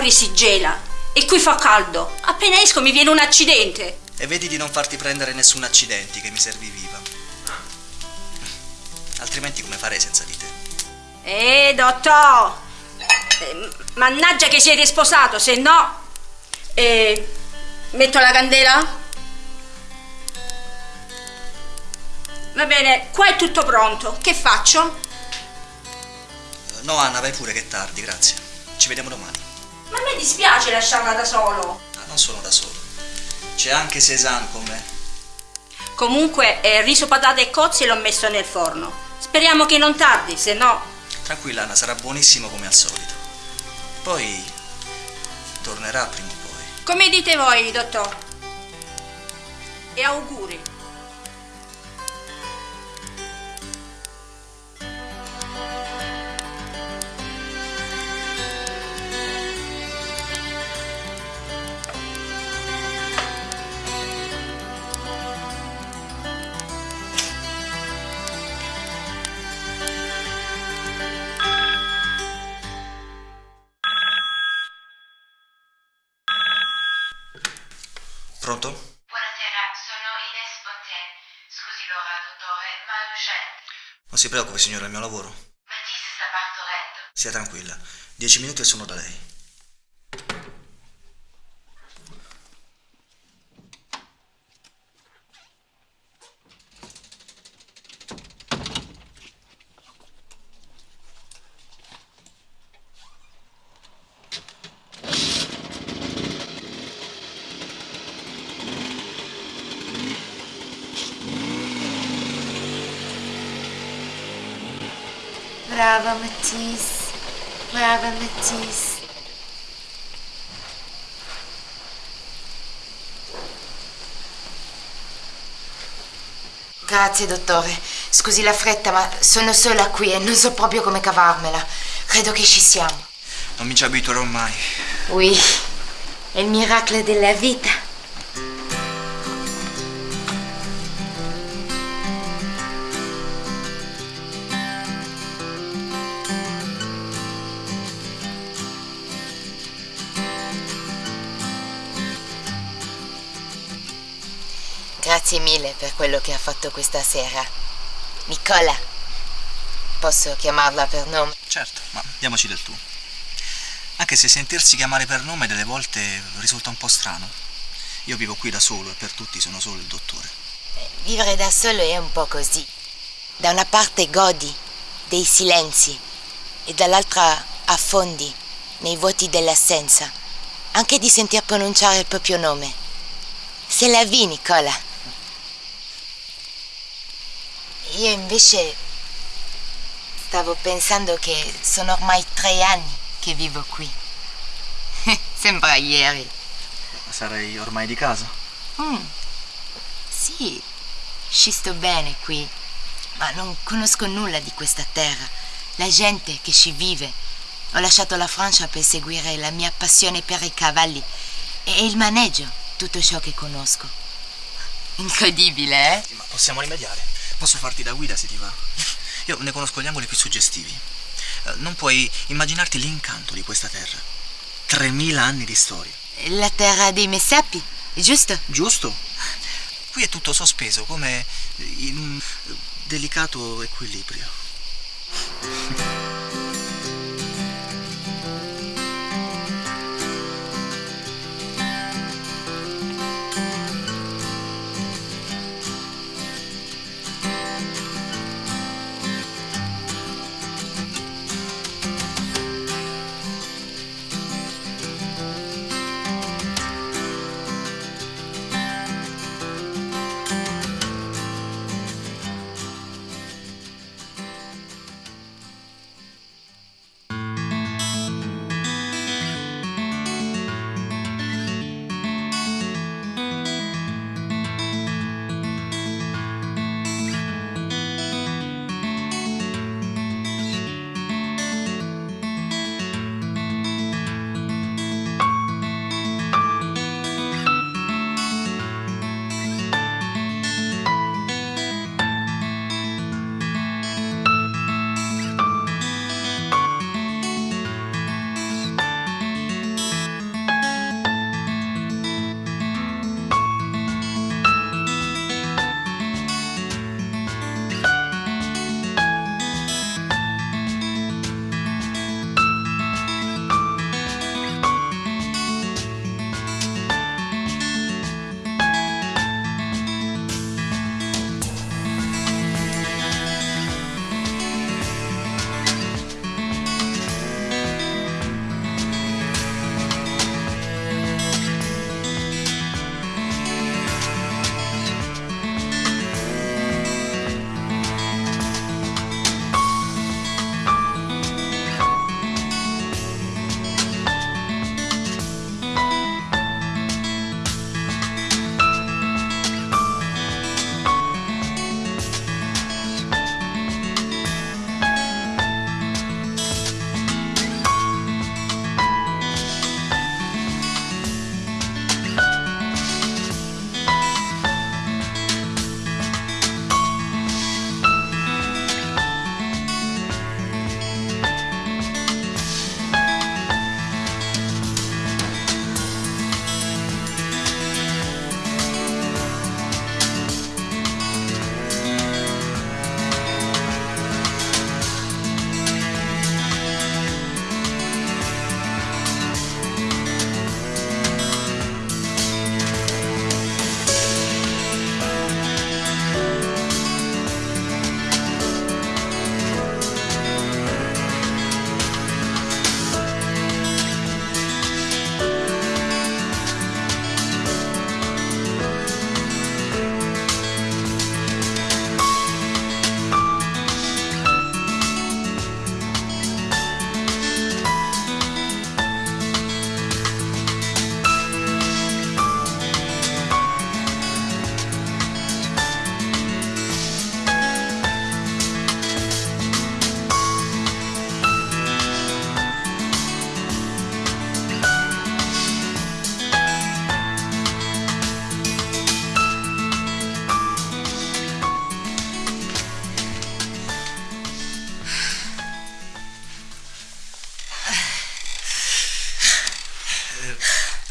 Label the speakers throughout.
Speaker 1: Fuori si gela e qui fa caldo. Appena esco mi viene un accidente.
Speaker 2: E vedi di non farti prendere nessun accidente che mi servi viva. Altrimenti come farei senza di te?
Speaker 1: Eh, dottor! Eh, mannaggia che siete sposato, se no... Eh, metto la candela? Va bene, qua è tutto pronto. Che faccio?
Speaker 2: No, Anna, vai pure che è tardi, grazie. Ci vediamo domani.
Speaker 1: Ma a me dispiace lasciarla da solo.
Speaker 2: Ah, non sono da solo. C'è anche Cézanne con me.
Speaker 1: Comunque, eh, riso, patate e cozze l'ho messo nel forno. Speriamo che non tardi, se no...
Speaker 2: Tranquilla, Anna, sarà buonissimo come al solito. Poi tornerà prima o poi.
Speaker 1: Come dite voi, dottor? E auguri.
Speaker 2: Pronto?
Speaker 3: Buonasera, sono Ines Fontaine. Scusi l'ora, dottore, ma è urgente.
Speaker 2: Non si preoccupi, signora, è il mio lavoro.
Speaker 3: Matisse sta partorendo.
Speaker 2: Sia tranquilla. Dieci minuti e sono da lei.
Speaker 4: Brava Matisse, brava Matisse. Grazie dottore, scusi la fretta ma sono sola qui e non so proprio come cavarmela. Credo che ci siamo.
Speaker 2: Non mi ci abituerò mai.
Speaker 4: Oui, è il miracolo della vita. Grazie mille per quello che ha fatto questa sera. Nicola, posso chiamarla per nome?
Speaker 2: Certo, ma diamoci del tu. Anche se sentirsi chiamare per nome delle volte risulta un po' strano. Io vivo qui da solo e per tutti sono solo il dottore.
Speaker 4: Vivere da solo è un po' così. Da una parte godi dei silenzi e dall'altra affondi nei vuoti dell'assenza, anche di sentir pronunciare il proprio nome. C'est la vie, Nicola. Io invece stavo pensando che sono ormai tre anni che vivo qui. Sembra ieri.
Speaker 2: Sarei ormai di casa.
Speaker 4: Mm. Sì, ci sto bene qui, ma non conosco nulla di questa terra, la gente che ci vive. Ho lasciato la Francia per seguire la mia passione per i cavalli e il maneggio, tutto ciò che conosco. Incredibile, eh?
Speaker 2: Ma possiamo rimediare. Posso farti da guida se ti va. Io ne conosco gli angoli più suggestivi. Eh, Non puoi immaginarti l'incanto di questa terra. 3000 anni di storia.
Speaker 4: La terra dei Messapi, giusto?
Speaker 2: Giusto? Qui è tutto sospeso come in un delicato equilibrio.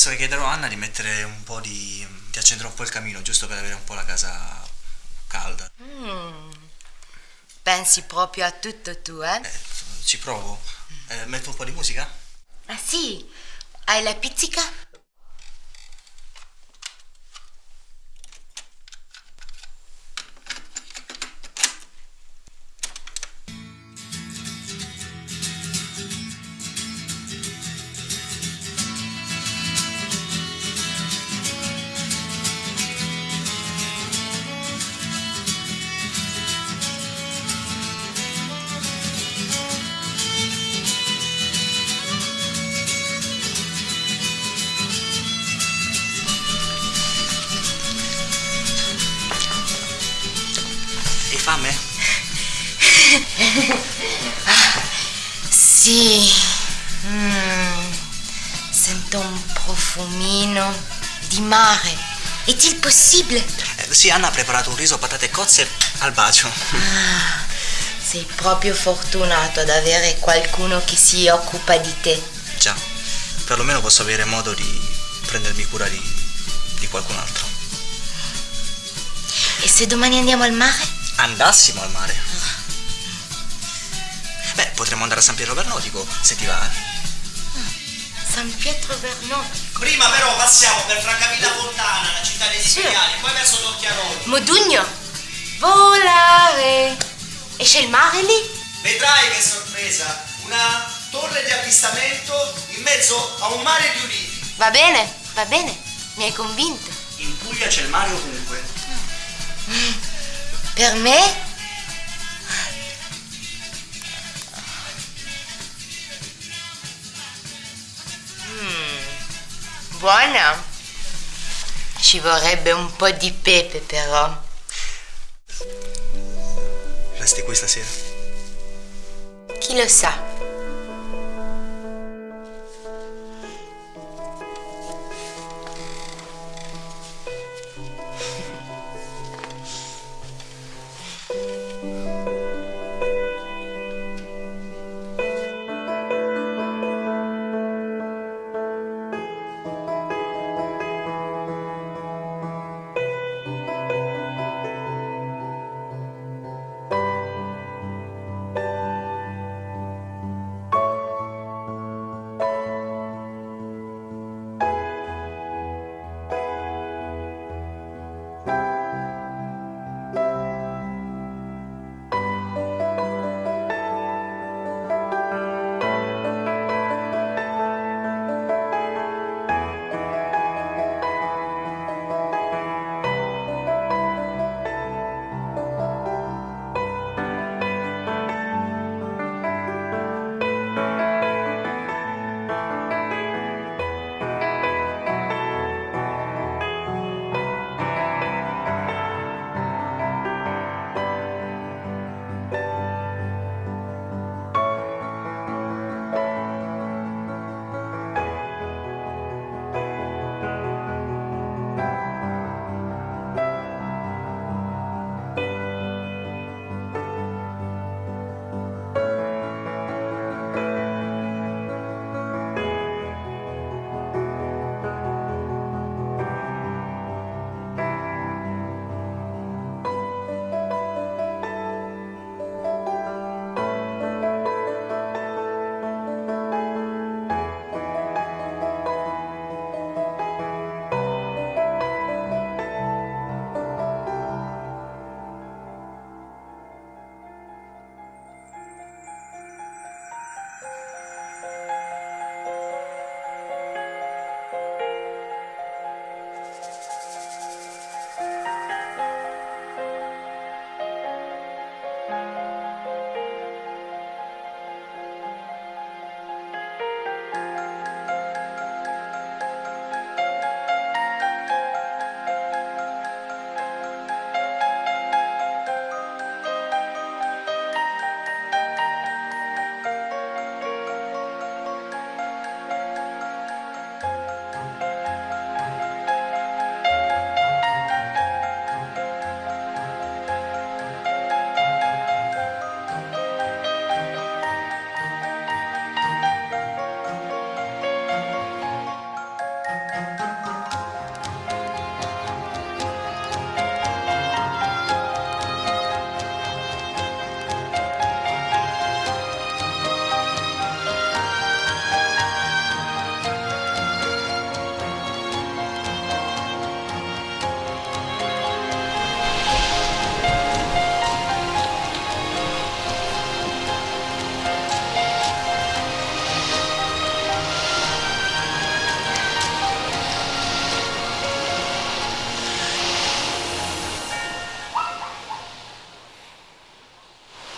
Speaker 2: Penso che chiederò a Anna di mettere un po' di... di accendere un po' il camino, giusto per avere un po' la casa calda.
Speaker 4: Pensi proprio a tutto tu, eh?
Speaker 2: Eh, ci provo. Eh, metto un po' di musica?
Speaker 4: Ah sì? Hai la pizzica? Sì. Mm, Sento un profumino di mare. È-il possibile?
Speaker 2: Eh, sì, Anna ha preparato un riso, patate e cozze al bacio.
Speaker 4: Sei proprio fortunato ad avere qualcuno che si occupa di te.
Speaker 2: Già, perlomeno posso avere modo di prendermi cura di, di qualcun altro.
Speaker 4: E se domani andiamo al mare?
Speaker 2: Andassimo al mare. Potremmo andare a San Pietro Vernotico, se ti va. eh.
Speaker 4: San Pietro Vernoti.
Speaker 2: Prima però passiamo per Francavilla Fontana, la città dei
Speaker 4: Sì.
Speaker 2: Poi verso Torchiarolo.
Speaker 4: Modugno. Volare. E c'è il mare lì?
Speaker 2: Vedrai che sorpresa! Una torre di avvistamento in mezzo a un mare di ulivi.
Speaker 4: Va bene, va bene. Mi hai convinto.
Speaker 2: In Puglia c'è il mare ovunque.
Speaker 4: Per me? Buona. Ci vorrebbe un po' di pepe però.
Speaker 2: Resti qui stasera.
Speaker 4: Chi lo sa?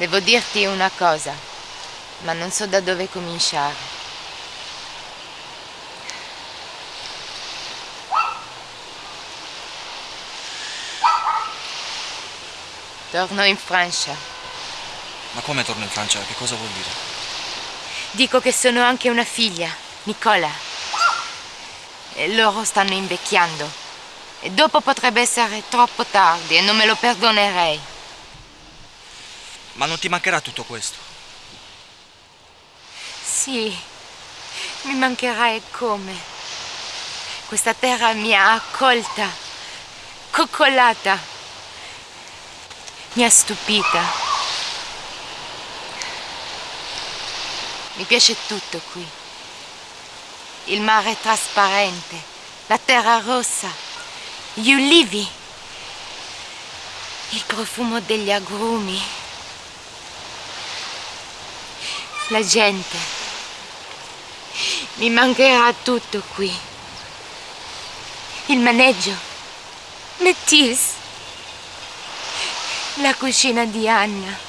Speaker 4: Devo dirti una cosa, ma non so da dove cominciare. Torno in Francia.
Speaker 2: Ma come torno in Francia? Che cosa vuol dire?
Speaker 4: Dico che sono anche una figlia, Nicola. E loro stanno invecchiando. E dopo potrebbe essere troppo tardi e non me lo perdonerei.
Speaker 2: Ma non ti mancherà tutto questo?
Speaker 4: Sì, mi mancherà e come. Questa terra mi ha accolta, coccolata, mi ha stupita. Mi piace tutto qui. Il mare trasparente, la terra rossa, gli ulivi, il profumo degli agrumi, la gente. Mi mancherà tutto qui. Il maneggio, Metis, la cucina di Anna.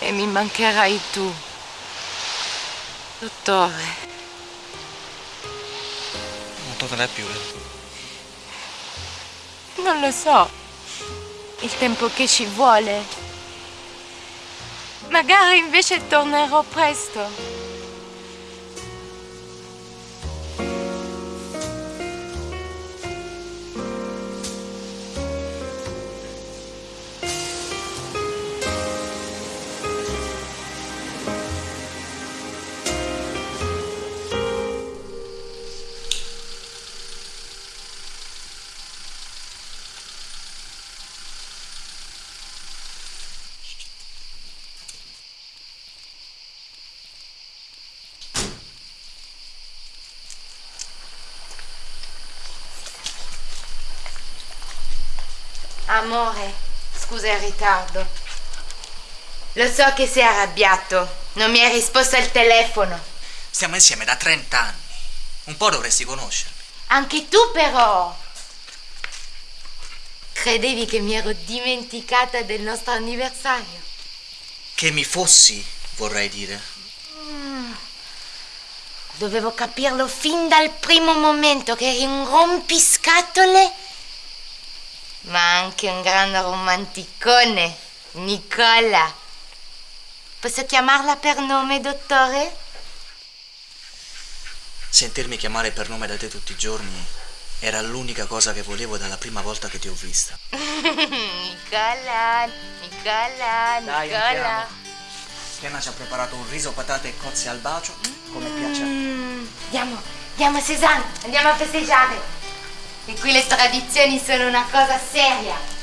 Speaker 4: E mi mancherai tu, dottore.
Speaker 2: Non tornerai più, eh?
Speaker 4: Non lo so. Il tempo che ci vuole. Magari invece tornerò presto. Amore, scusa il ritardo. Lo so che sei arrabbiato. Non mi hai risposto al telefono.
Speaker 2: Stiamo insieme da 30 anni. Un po' dovresti conoscermi.
Speaker 4: Anche tu però. Credevi che mi ero dimenticata del nostro anniversario?
Speaker 2: Che mi fossi, vorrei dire.
Speaker 4: Dovevo capirlo fin dal primo momento che eri un rompiscatole, ma anche un gran romanticone, Nicola. Posso chiamarla per nome, dottore?
Speaker 2: Sentirmi chiamare per nome da te tutti i giorni era l'unica cosa che volevo dalla prima volta che ti ho vista.
Speaker 4: Nicola, Nicola,
Speaker 2: Dai,
Speaker 4: Nicola.
Speaker 2: entriamo. Siena ci ha preparato un riso, patate e cozze al bacio, come piace a te.
Speaker 4: Mm, Andiamo, andiamo Cézanne, andiamo a festeggiare. E qui le tradizioni sono una cosa seria.